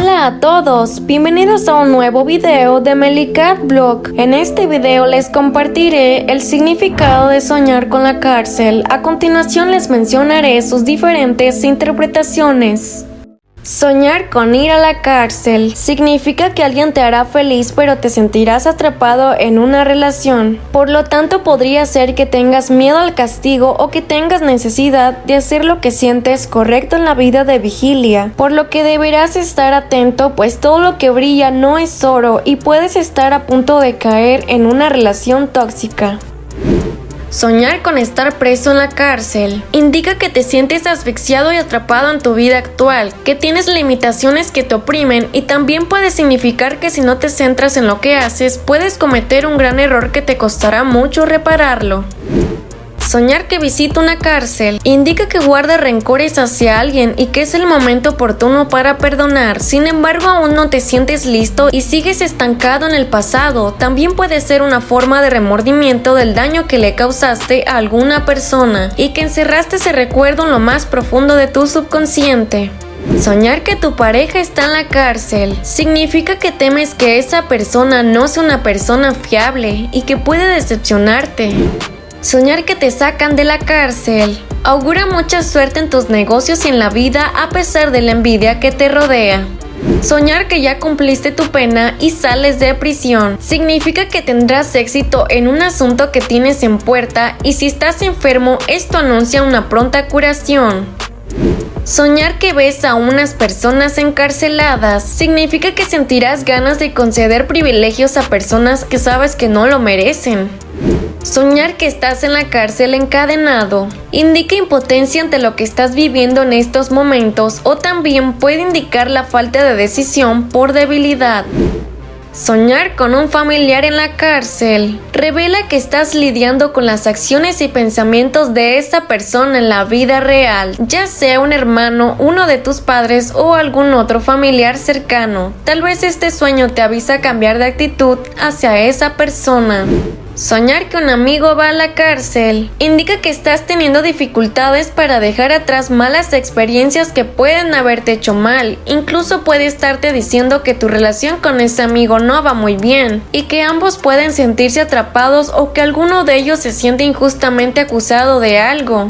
Hola a todos, bienvenidos a un nuevo video de Melicat Blog. En este video les compartiré el significado de soñar con la cárcel. A continuación les mencionaré sus diferentes interpretaciones. Soñar con ir a la cárcel significa que alguien te hará feliz pero te sentirás atrapado en una relación. Por lo tanto podría ser que tengas miedo al castigo o que tengas necesidad de hacer lo que sientes correcto en la vida de vigilia. Por lo que deberás estar atento pues todo lo que brilla no es oro y puedes estar a punto de caer en una relación tóxica. Soñar con estar preso en la cárcel indica que te sientes asfixiado y atrapado en tu vida actual, que tienes limitaciones que te oprimen y también puede significar que si no te centras en lo que haces, puedes cometer un gran error que te costará mucho repararlo. Soñar que visita una cárcel indica que guarda rencores hacia alguien y que es el momento oportuno para perdonar. Sin embargo, aún no te sientes listo y sigues estancado en el pasado. También puede ser una forma de remordimiento del daño que le causaste a alguna persona y que encerraste ese recuerdo en lo más profundo de tu subconsciente. Soñar que tu pareja está en la cárcel significa que temes que esa persona no sea una persona fiable y que puede decepcionarte. Soñar que te sacan de la cárcel augura mucha suerte en tus negocios y en la vida a pesar de la envidia que te rodea. Soñar que ya cumpliste tu pena y sales de prisión significa que tendrás éxito en un asunto que tienes en puerta y si estás enfermo esto anuncia una pronta curación. Soñar que ves a unas personas encarceladas significa que sentirás ganas de conceder privilegios a personas que sabes que no lo merecen. Soñar que estás en la cárcel encadenado indica impotencia ante lo que estás viviendo en estos momentos o también puede indicar la falta de decisión por debilidad. Soñar con un familiar en la cárcel revela que estás lidiando con las acciones y pensamientos de esa persona en la vida real, ya sea un hermano, uno de tus padres o algún otro familiar cercano. Tal vez este sueño te avisa a cambiar de actitud hacia esa persona. Soñar que un amigo va a la cárcel indica que estás teniendo dificultades para dejar atrás malas experiencias que pueden haberte hecho mal. Incluso puede estarte diciendo que tu relación con ese amigo no va muy bien y que ambos pueden sentirse atrapados o que alguno de ellos se siente injustamente acusado de algo.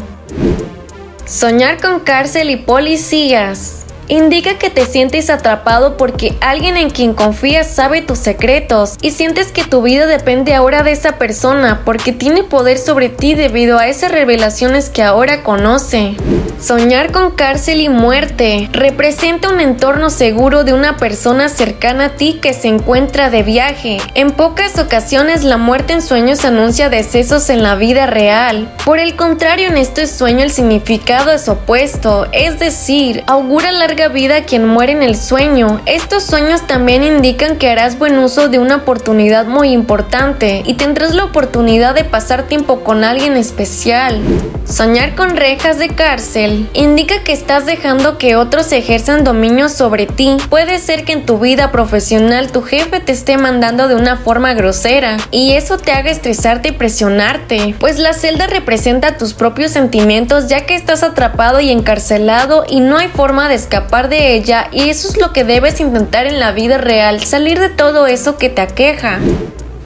Soñar con cárcel y policías indica que te sientes atrapado porque alguien en quien confías sabe tus secretos y sientes que tu vida depende ahora de esa persona porque tiene poder sobre ti debido a esas revelaciones que ahora conoce. Soñar con cárcel y muerte representa un entorno seguro de una persona cercana a ti que se encuentra de viaje. En pocas ocasiones la muerte en sueños anuncia decesos en la vida real. Por el contrario, en este sueño el significado es opuesto, es decir, augura vida quien muere en el sueño. Estos sueños también indican que harás buen uso de una oportunidad muy importante y tendrás la oportunidad de pasar tiempo con alguien especial. Soñar con rejas de cárcel indica que estás dejando que otros ejerzan dominio sobre ti. Puede ser que en tu vida profesional tu jefe te esté mandando de una forma grosera y eso te haga estresarte y presionarte, pues la celda representa tus propios sentimientos ya que estás atrapado y encarcelado y no hay forma de escapar de ella y eso es lo que debes intentar en la vida real, salir de todo eso que te aqueja.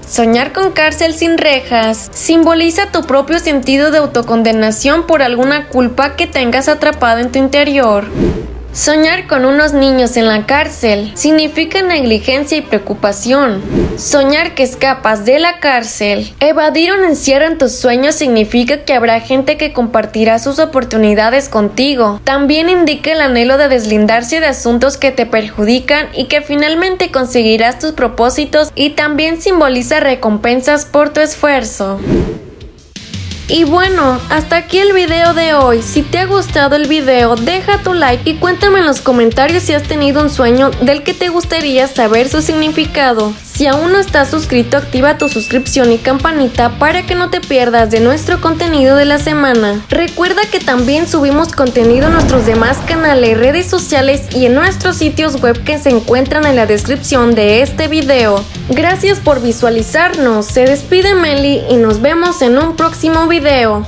Soñar con cárcel sin rejas simboliza tu propio sentido de autocondenación por alguna culpa que tengas atrapado en tu interior. Soñar con unos niños en la cárcel significa negligencia y preocupación. Soñar que escapas de la cárcel. Evadir un encierro en tus sueños significa que habrá gente que compartirá sus oportunidades contigo. También indica el anhelo de deslindarse de asuntos que te perjudican y que finalmente conseguirás tus propósitos y también simboliza recompensas por tu esfuerzo. Y bueno, hasta aquí el video de hoy. Si te ha gustado el video, deja tu like y cuéntame en los comentarios si has tenido un sueño del que te gustaría saber su significado. Si aún no estás suscrito, activa tu suscripción y campanita para que no te pierdas de nuestro contenido de la semana. Recuerda que también subimos contenido en nuestros demás canales, redes sociales y en nuestros sitios web que se encuentran en la descripción de este video. Gracias por visualizarnos, se despide Meli y nos vemos en un próximo video.